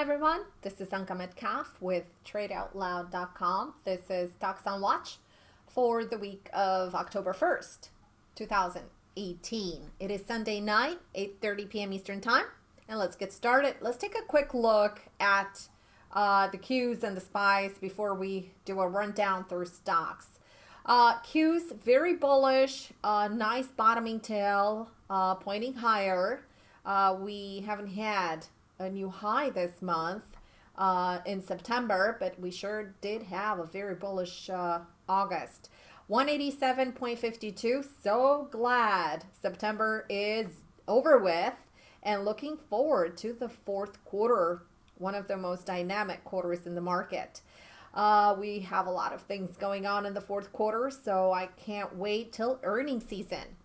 Hi everyone, this is Anka Metcalf with TradeOutLoud.com. This is Stocks on Watch for the week of October 1st, 2018. It is Sunday night, 8.30 p.m. Eastern Time, and let's get started. Let's take a quick look at uh, the Qs and the SPYs before we do a rundown through stocks. Uh, very bullish, uh, nice bottoming tail, uh, pointing higher. Uh, we haven't had a new high this month uh, in September, but we sure did have a very bullish uh, August. 187.52. So glad September is over with and looking forward to the fourth quarter, one of the most dynamic quarters in the market. Uh, we have a lot of things going on in the fourth quarter, so I can't wait till earning season.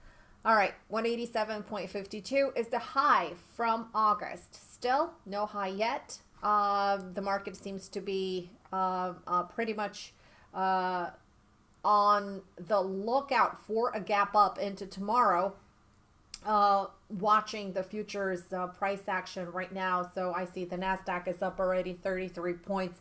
All right, 187.52 is the high from August. Still no high yet. Uh, the market seems to be uh, uh, pretty much uh, on the lookout for a gap up into tomorrow. Uh, watching the futures uh, price action right now. So I see the NASDAQ is up already 33 points,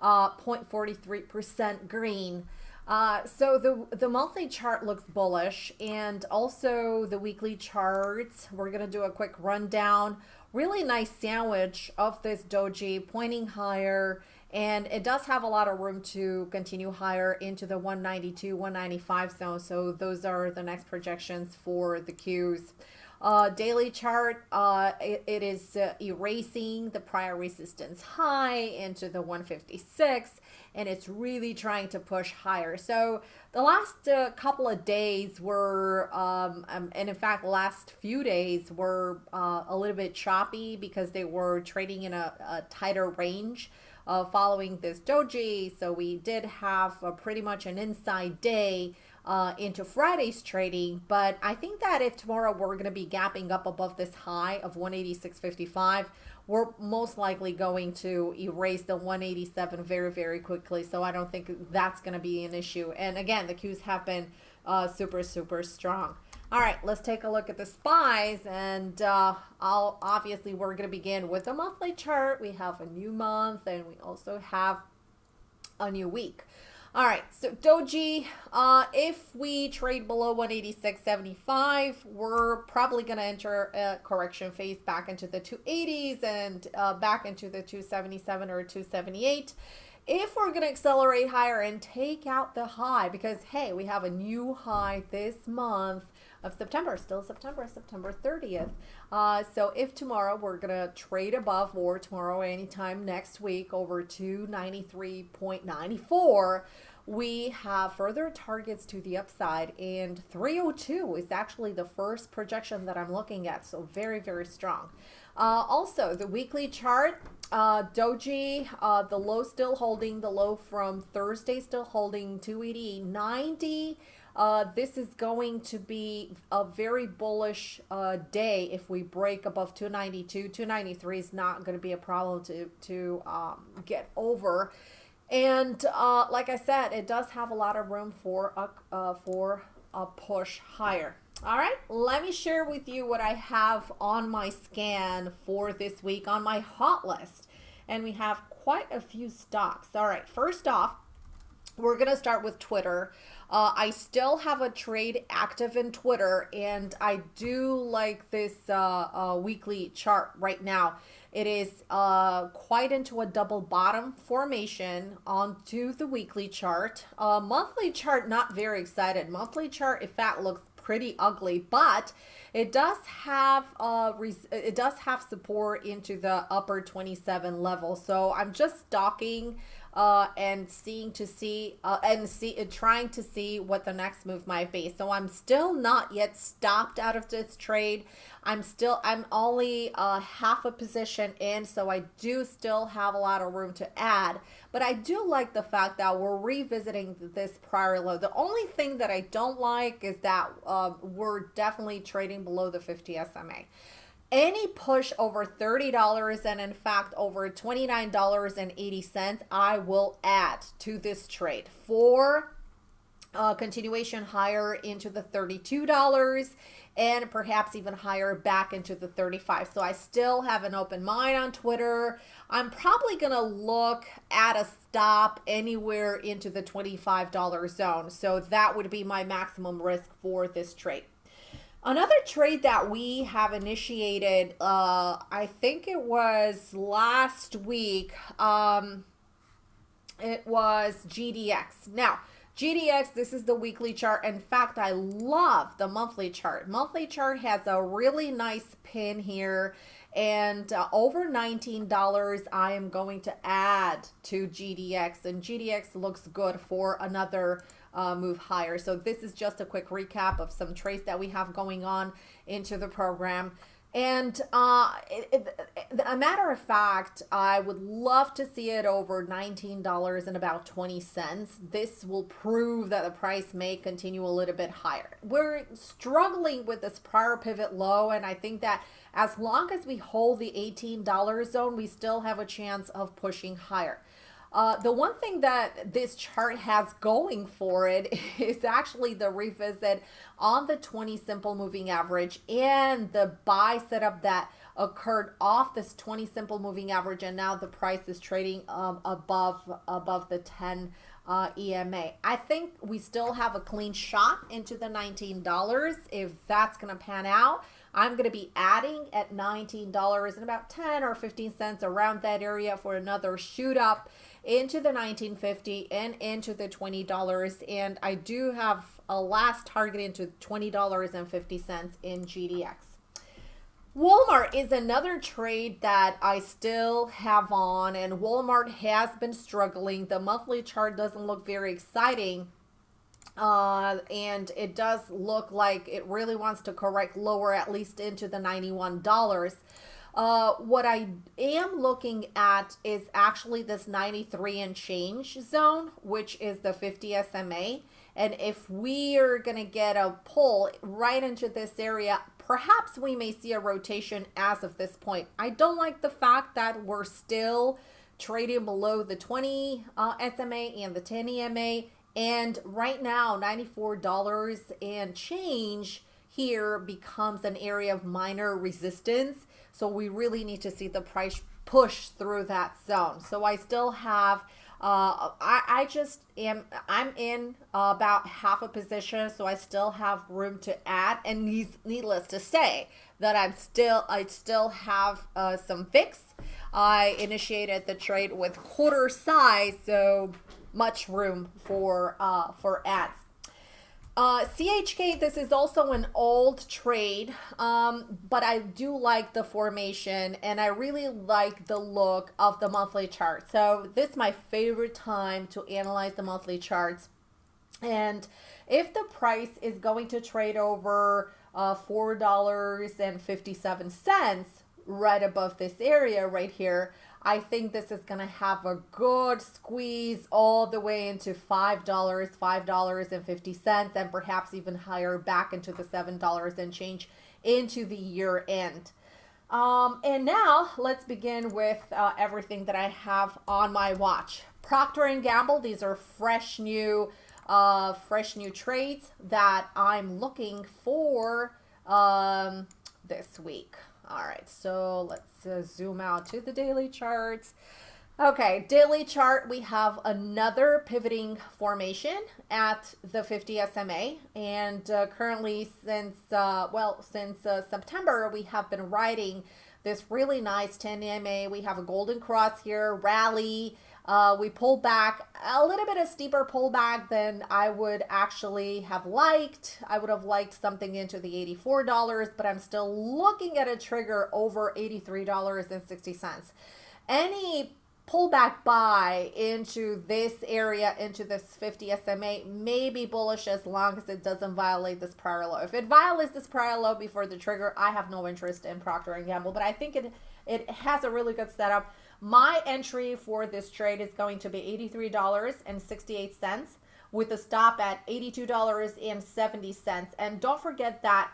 0.43% green. Uh, so the the monthly chart looks bullish and also the weekly charts. We're going to do a quick rundown. Really nice sandwich of this doji pointing higher and it does have a lot of room to continue higher into the 192, 195 zone. So those are the next projections for the Qs. Uh, daily chart, uh, it, it is uh, erasing the prior resistance high into the 156 and it's really trying to push higher. So the last uh, couple of days were, um, um, and in fact, last few days were uh, a little bit choppy because they were trading in a, a tighter range. Uh, following this doji so we did have pretty much an inside day uh, into Friday's trading. But I think that if tomorrow we're going to be gapping up above this high of 186.55, we're most likely going to erase the 187 very, very quickly. So I don't think that's going to be an issue. And again, the Qs have been uh, super, super strong. All right, let's take a look at the SPYs. And uh, I'll obviously, we're going to begin with the monthly chart. We have a new month and we also have a new week. All right, so Doji, uh, if we trade below 186.75, we're probably going to enter a correction phase back into the 280s and uh, back into the 277 or 278. If we're going to accelerate higher and take out the high, because hey, we have a new high this month of September, still September, September 30th. Uh, so if tomorrow we're going to trade above or tomorrow anytime next week over 293.94, we have further targets to the upside and 302 is actually the first projection that I'm looking at. So very, very strong. Uh, also, the weekly chart, uh, Doji, uh, the low still holding, the low from Thursday still holding 280.90. Uh, this is going to be a very bullish uh, day if we break above 292. 293 is not going to be a problem to, to um, get over. And uh, like I said, it does have a lot of room for a, uh, for a push higher. All right, let me share with you what I have on my scan for this week on my hot list. And we have quite a few stocks. All right, first off, we're going to start with Twitter. Uh, I still have a trade active in Twitter, and I do like this uh, uh, weekly chart right now. It is uh, quite into a double bottom formation onto the weekly chart. Uh, monthly chart, not very excited. Monthly chart, in fact, looks pretty ugly, but it does have uh, it does have support into the upper 27 level. So I'm just stalking uh, and seeing to see uh, and see uh, trying to see what the next move might be. So I'm still not yet stopped out of this trade. I'm still I'm only uh, half a position in, so I do still have a lot of room to add. But I do like the fact that we're revisiting this prior low. The only thing that I don't like is that uh, we're definitely trading below the 50 SMA any push over $30 and in fact over $29.80 I will add to this trade for uh, continuation higher into the $32 and perhaps even higher back into the 35. so I still have an open mind on Twitter I'm probably going to look at a stop anywhere into the $25 zone. So that would be my maximum risk for this trade. Another trade that we have initiated, uh, I think it was last week, um, it was GDX. Now, GDX, this is the weekly chart. In fact, I love the monthly chart. Monthly chart has a really nice pin here and uh, over $19 I am going to add to GDX and GDX looks good for another uh, move higher. So this is just a quick recap of some trades that we have going on into the program. And uh, it, it, a matter of fact, I would love to see it over $19 and about 20 cents. This will prove that the price may continue a little bit higher. We're struggling with this prior pivot low, and I think that as long as we hold the $18 zone, we still have a chance of pushing higher. Uh, the one thing that this chart has going for it is actually the revisit on the 20 simple moving average and the buy setup that occurred off this 20 simple moving average and now the price is trading um, above above the 10 uh, EMA. I think we still have a clean shot into the $19 if that's going to pan out. I'm going to be adding at $19 and about 10 or 15 cents around that area for another shoot up into the 1950 and into the $20 and I do have a last target into $20.50 in GDX. Walmart is another trade that I still have on and Walmart has been struggling. The monthly chart doesn't look very exciting uh, and it does look like it really wants to correct lower at least into the $91. Uh, what I am looking at is actually this 93 and change zone, which is the 50 SMA. And if we are going to get a pull right into this area, perhaps we may see a rotation as of this point. I don't like the fact that we're still trading below the 20 uh, SMA and the 10 EMA and right now, $94 and change here becomes an area of minor resistance. So we really need to see the price push through that zone. So I still have, uh, I, I just am, I'm in uh, about half a position. So I still have room to add and needs, needless to say that I'm still, I still have uh, some fix. I initiated the trade with quarter size. So much room for uh, for ads. Uh, CHK, this is also an old trade, um, but I do like the formation and I really like the look of the monthly chart. So this is my favorite time to analyze the monthly charts. And if the price is going to trade over uh, $4.57 right above this area right here, I think this is going to have a good squeeze all the way into $5, $5.50, and perhaps even higher back into the $7 and change into the year end. Um, and now let's begin with uh, everything that I have on my watch. Procter & Gamble, these are fresh new, uh, fresh new trades that I'm looking for um, this week. All right, so let's uh, zoom out to the daily charts. Okay, daily chart, we have another pivoting formation at the 50 SMA. And uh, currently since, uh, well, since uh, September, we have been riding this really nice 10 EMA. We have a golden cross here, rally, uh, we pulled back a little bit of steeper pullback than I would actually have liked. I would have liked something into the $84, but I'm still looking at a trigger over $83.60. Any pullback buy into this area, into this 50 SMA, may be bullish as long as it doesn't violate this prior low. If it violates this prior low before the trigger, I have no interest in Procter & Gamble, but I think it, it has a really good setup. My entry for this trade is going to be $83.68 with a stop at $82.70. And don't forget that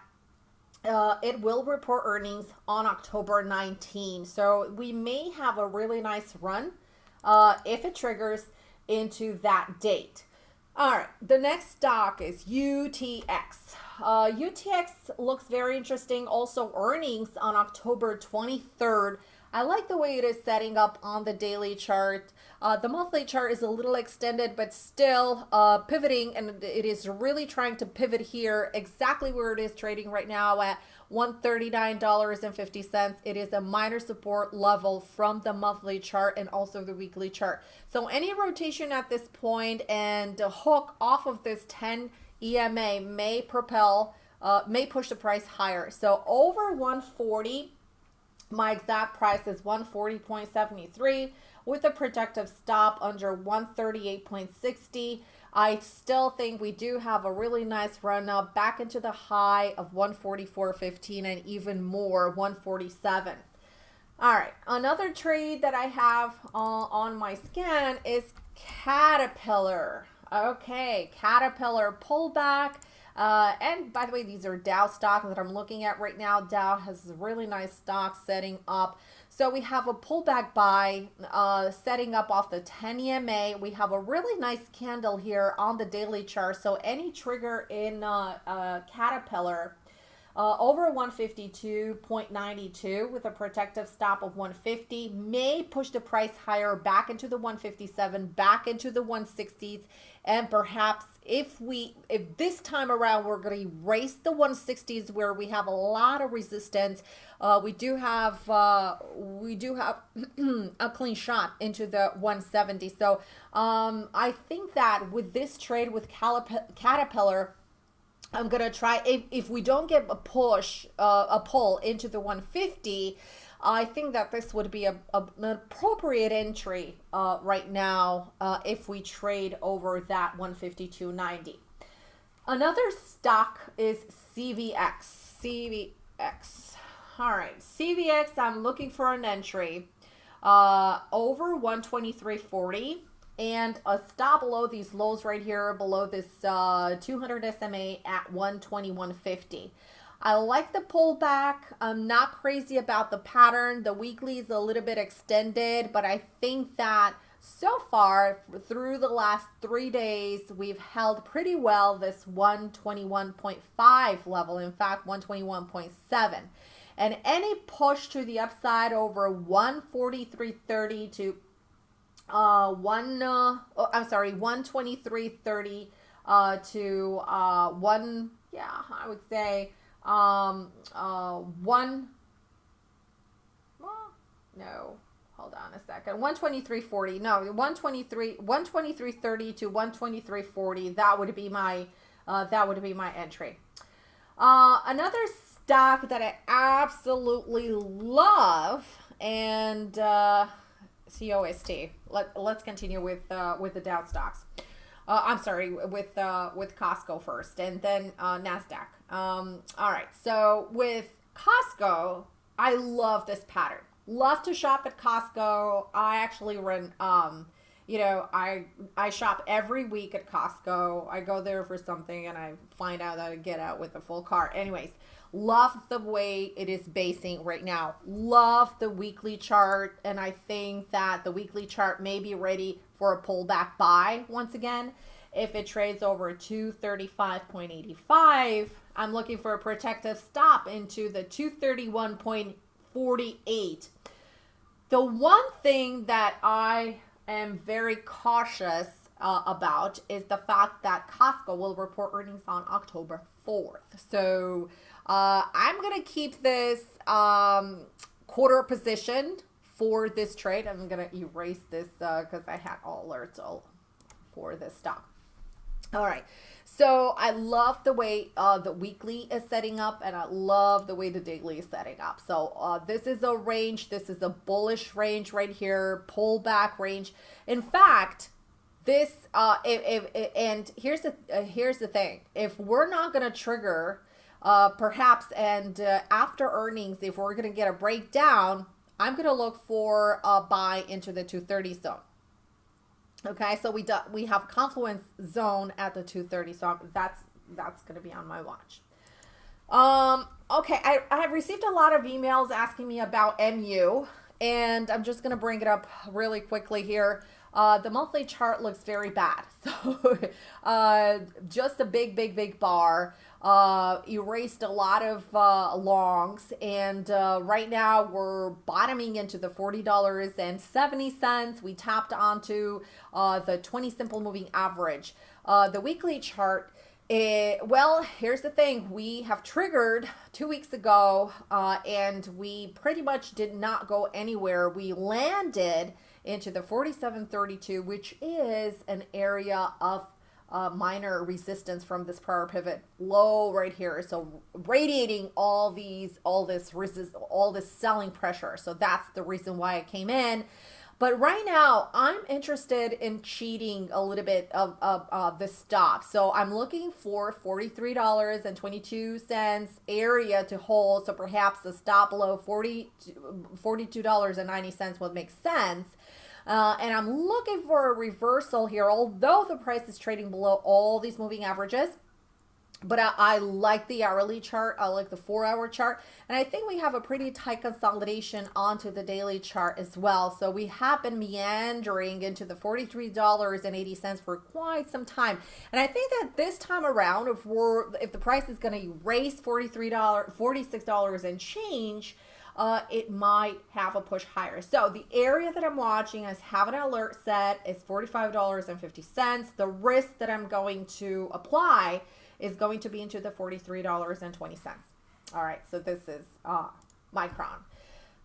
uh, it will report earnings on October 19. So we may have a really nice run uh, if it triggers into that date. All right, the next stock is UTX. Uh, UTX looks very interesting. Also, earnings on October 23rd I like the way it is setting up on the daily chart. Uh, the monthly chart is a little extended, but still uh, pivoting, and it is really trying to pivot here exactly where it is trading right now at $139.50. It is a minor support level from the monthly chart and also the weekly chart. So any rotation at this point and the hook off of this 10 EMA may propel, uh, may push the price higher. So over 140, my exact price is 140.73 with a projective stop under 138.60. I still think we do have a really nice run up back into the high of 144.15 and even more 147. All right, another trade that I have uh, on my scan is Caterpillar. Okay, Caterpillar pullback. Uh, and by the way, these are Dow stocks that I'm looking at right now. Dow has really nice stocks setting up. So we have a pullback buy uh, setting up off the 10 EMA. We have a really nice candle here on the daily chart. So any trigger in uh, uh, Caterpillar uh, over 152.92 with a protective stop of 150 may push the price higher back into the 157 back into the 160s and perhaps if we if this time around we're going to erase the 160s where we have a lot of resistance uh, we do have uh, we do have a clean shot into the 170 so um, i think that with this trade with caterpillar I'm gonna try if, if we don't get a push uh, a pull into the 150 I think that this would be a, a an appropriate entry uh, right now uh, if we trade over that 152.90 another stock is CVX CVX all right CVX I'm looking for an entry uh, over 123.40 and a stop below these lows right here below this uh, 200 SMA at 121.50. I like the pullback. I'm not crazy about the pattern. The weekly is a little bit extended, but I think that so far through the last three days, we've held pretty well this 121.5 level. In fact, 121.7. And any push to the upside over 143.30 to uh, one, uh, oh, I'm sorry, 123.30 uh, to uh, one, yeah, I would say um, uh, one, well, no, hold on a second, 123.40, no, 123, 123.30 to 123.40, that would be my, uh, that would be my entry. Uh, another stock that I absolutely love and uh, COST. Let, let's continue with uh, with the Dow stocks. Uh, I'm sorry, with uh, with Costco first, and then uh, Nasdaq. Um, all right, so with Costco, I love this pattern. Love to shop at Costco. I actually run. Um, you know, I I shop every week at Costco. I go there for something, and I find out that I get out with a full cart. Anyways, Love the way it is basing right now. Love the weekly chart. And I think that the weekly chart may be ready for a pullback buy once again. If it trades over 235.85, I'm looking for a protective stop into the 231.48. The one thing that I am very cautious uh, about is the fact that Costco will report earnings on October 4th. So uh, I'm going to keep this um, quarter position for this trade. I'm going to erase this because uh, I had all alerts all for this stock. All right. So I love the way uh, the weekly is setting up and I love the way the daily is setting up. So uh, this is a range. This is a bullish range right here, pullback range. In fact, this uh, if, if, and here's the uh, here's the thing. If we're not going to trigger uh, perhaps and uh, after earnings, if we're going to get a breakdown, I'm going to look for a buy into the 230 zone. Okay, so we do, we have confluence zone at the 230, so that's that's going to be on my watch. Um, okay, I, I have received a lot of emails asking me about MU, and I'm just going to bring it up really quickly here. Uh, the monthly chart looks very bad. So uh, just a big, big, big bar. Uh, erased a lot of uh, longs, and uh, right now we're bottoming into the $40.70. We tapped onto uh, the 20 simple moving average. Uh, the weekly chart, it, well, here's the thing. We have triggered two weeks ago, uh, and we pretty much did not go anywhere. We landed into the 4732, which is an area of uh, minor resistance from this prior pivot low right here. So radiating all these, all this resist, all this selling pressure. So that's the reason why I came in. But right now, I'm interested in cheating a little bit of, of uh, the stop. So I'm looking for $43.22 area to hold. So perhaps the stop below 40, $42.90 would make sense. Uh, and I'm looking for a reversal here, although the price is trading below all these moving averages. But I, I, like the hourly chart. I like the four hour chart. And I think we have a pretty tight consolidation onto the daily chart as well. So we have been meandering into the $43.80 for quite some time. And I think that this time around, if we're if the price is going to erase $43, $46 and change, uh, it might have a push higher. So the area that I'm watching is have an alert set is $45.50. The risk that I'm going to apply is going to be into the $43.20. All right, so this is uh, Micron.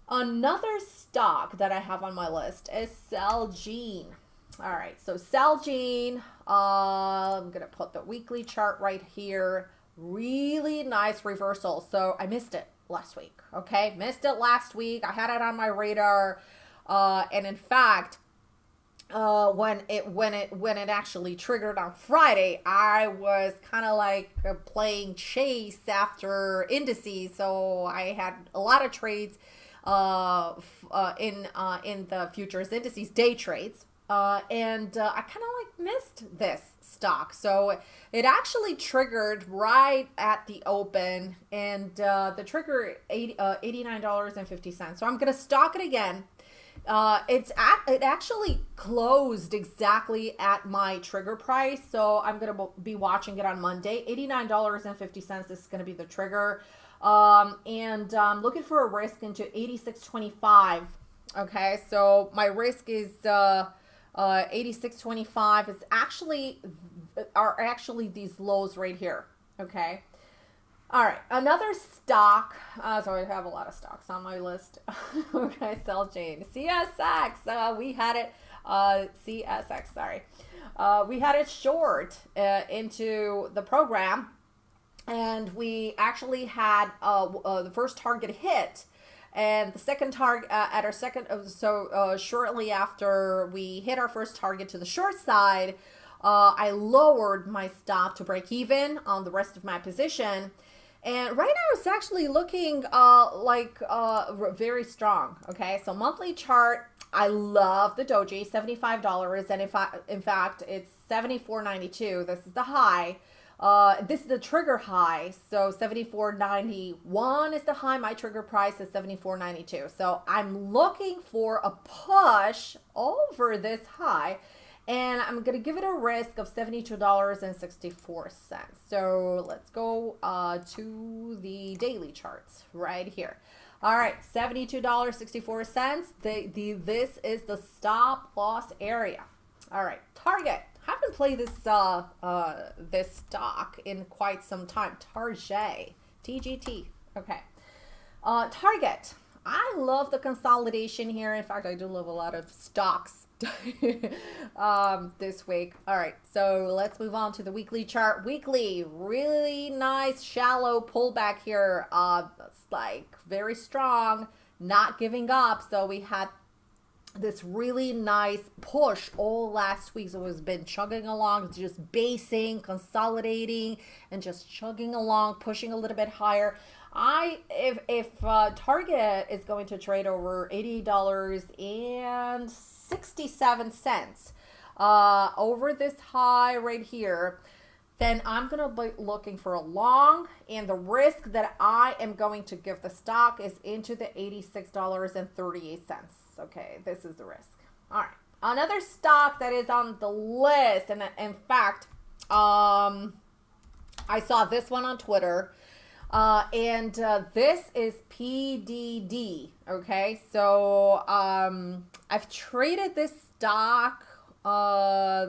Another stock that I have on my list is Celgene. All right, so Celgene, uh, I'm going to put the weekly chart right here. Really nice reversal. So I missed it last week. Okay, missed it last week. I had it on my radar, uh, and in fact, uh, when it when it when it actually triggered on Friday, I was kind of like playing chase after indices. So I had a lot of trades uh, uh, in uh, in the futures indices, day trades, uh, and uh, I kind of like missed this stock. So it actually triggered right at the open and uh, the trigger 80, uh, $89.50. So I'm going to stock it again. Uh, it's at, it actually closed exactly at my trigger price. So I'm going to be watching it on Monday. $89.50 is going to be the trigger. Um, and I'm um, looking for a risk into 86.25. Okay. So my risk is, uh, uh, 86.25 is actually are actually these lows right here. Okay. All right, another stock. Uh, so I have a lot of stocks on my list. okay, Celgene, CSX. Uh, we had it. Uh, CSX. Sorry, uh, we had it short uh, into the program, and we actually had uh, uh, the first target hit and the second target uh, at our second, uh, so uh, shortly after we hit our first target to the short side, uh, I lowered my stop to break even on the rest of my position. And right now it's actually looking uh, like uh, very strong. Okay, so monthly chart, I love the doji, $75. And if I, in fact, it's $74.92. This is the high. Uh, this is the trigger high, so 74.91 is the high. My trigger price is 74.92. So I'm looking for a push over this high, and I'm gonna give it a risk of $72.64. So let's go uh, to the daily charts right here. All right, $72.64. The, the, this is the stop loss area. All right, target haven't played this uh, uh, this stock in quite some time. Target, TGT. Okay. Uh, Target. I love the consolidation here. In fact, I do love a lot of stocks um, this week. All right, so let's move on to the weekly chart. Weekly, really nice shallow pullback here. Uh, it's like very strong, not giving up. So we had this really nice push all last week. So it's been chugging along, just basing, consolidating, and just chugging along, pushing a little bit higher. I if if uh, Target is going to trade over eighty dollars and sixty seven cents uh, over this high right here, then I'm to be looking for a long, and the risk that I am going to give the stock is into the eighty six dollars and thirty eight cents. Okay, this is the risk. All right. Another stock that is on the list, and in fact, um, I saw this one on Twitter. Uh, and uh, this is PDD. Okay, so um, I've traded this stock uh,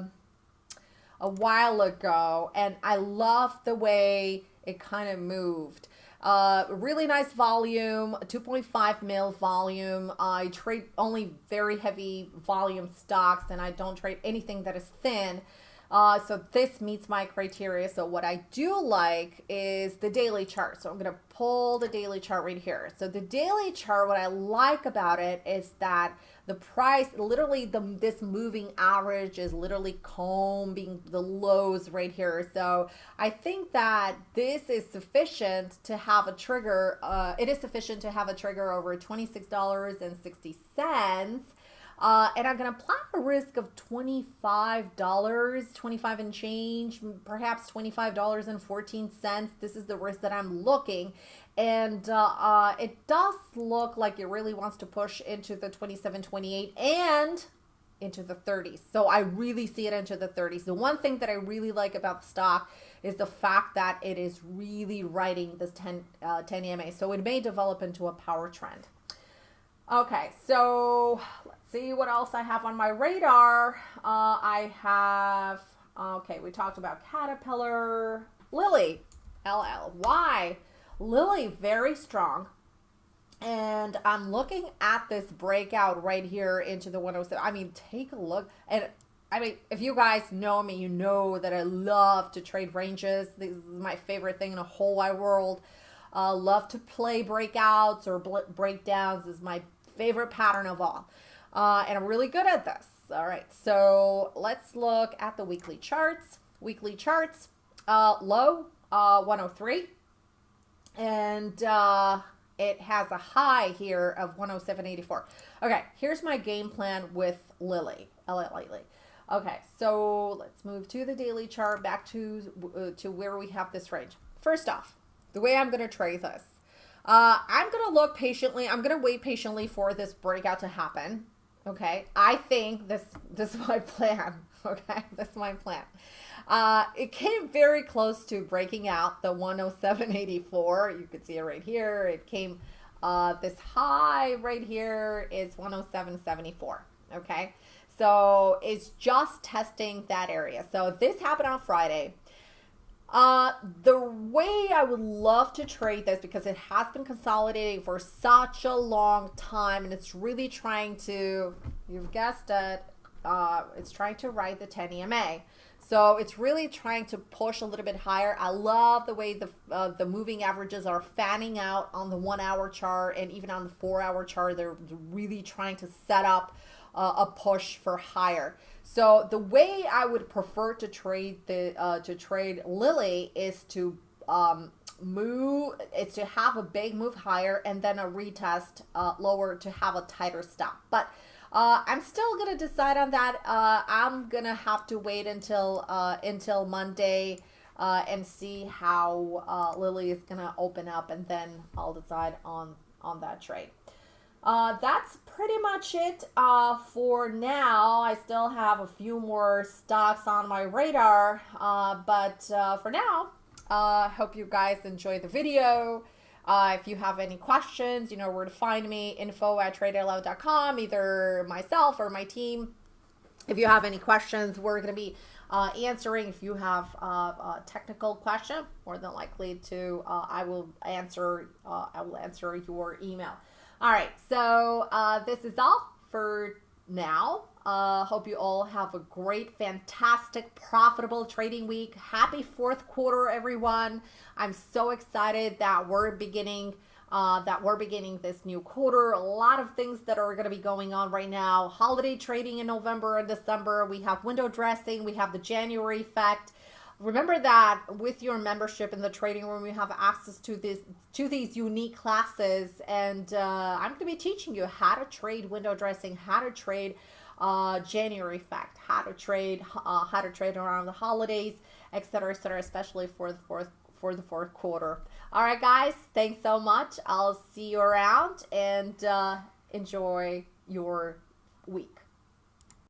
a while ago, and I love the way it kind of moved. Uh, really nice volume, 2.5 mil volume. I trade only very heavy volume stocks, and I don't trade anything that is thin. Uh, so this meets my criteria. So what I do like is the daily chart. So I'm going to pull the daily chart right here. So the daily chart, what I like about it is that the price, literally the this moving average is literally combing the lows right here. So I think that this is sufficient to have a trigger. Uh, it is sufficient to have a trigger over $26.60 uh, and I'm going to apply a risk of $25, 25 and change, perhaps $25.14. This is the risk that I'm looking. And uh, uh, it does look like it really wants to push into the 27, 28 and into the 30s. So I really see it into the 30s. The one thing that I really like about the stock is the fact that it is really riding this 10, uh, 10 EMA. So it may develop into a power trend. Okay, so see what else I have on my radar. Uh, I have, okay, we talked about Caterpillar, Lilly, LL. Why? Lilly, very strong. And I'm looking at this breakout right here into the 107. I mean, take a look. And I mean, if you guys know me, you know that I love to trade ranges. This is my favorite thing in the whole wide world. Uh, love to play breakouts or breakdowns is my favorite pattern of all. Uh, and I'm really good at this. All right, so let's look at the weekly charts. Weekly charts, uh, low uh, 103, and uh, it has a high here of 107.84. Okay, here's my game plan with Lilly, Lilly. Okay, so let's move to the daily chart, back to uh, to where we have this range. First off, the way I'm going to trade this uh, I'm going to look patiently. I'm going to wait patiently for this breakout to happen. Okay. I think this, this is my plan. Okay. This is my plan. Uh, it came very close to breaking out the 107.84. You can see it right here. It came, uh, this high right here is 107.74. Okay. So it's just testing that area. So this happened on Friday. Uh, the way I would love to trade this because it has been consolidating for such a long time and it's really trying to, you've guessed it, uh, it's trying to ride the 10 EMA. So it's really trying to push a little bit higher. I love the way the uh, the moving averages are fanning out on the one hour chart and even on the four hour chart. They're really trying to set up uh, a push for higher. So the way I would prefer to trade the uh, to trade Lilly is to um, move. It's to have a big move higher and then a retest uh, lower to have a tighter stop. But uh, I'm still gonna decide on that. Uh, I'm gonna have to wait until uh, until Monday. Uh, and see how uh, Lilly is gonna open up, and then I'll decide on on that trade. Uh, that's pretty much it uh, for now. I still have a few more stocks on my radar, uh, but uh, for now, I uh, hope you guys enjoy the video. Uh, if you have any questions, you know where to find me, info at tradeoutloud.com, either myself or my team. If you have any questions, we're going to be answering. If you have a technical question, more than likely to, I will answer. I will answer your email. All right, so uh, this is all for now. Uh, hope you all have a great, fantastic, profitable trading week. Happy fourth quarter, everyone. I'm so excited that we're beginning uh, that we're beginning this new quarter. A lot of things that are going to be going on right now. Holiday trading in November and December. We have window dressing. We have the January effect. Remember that with your membership in the trading room, you have access to this to these unique classes, and uh, I'm going to be teaching you how to trade window dressing, how to trade uh, January effect, how to trade, uh, how to trade around the holidays, etc., etc., especially for the fourth for the fourth quarter. All right, guys, thanks so much. I'll see you around and uh, enjoy your week.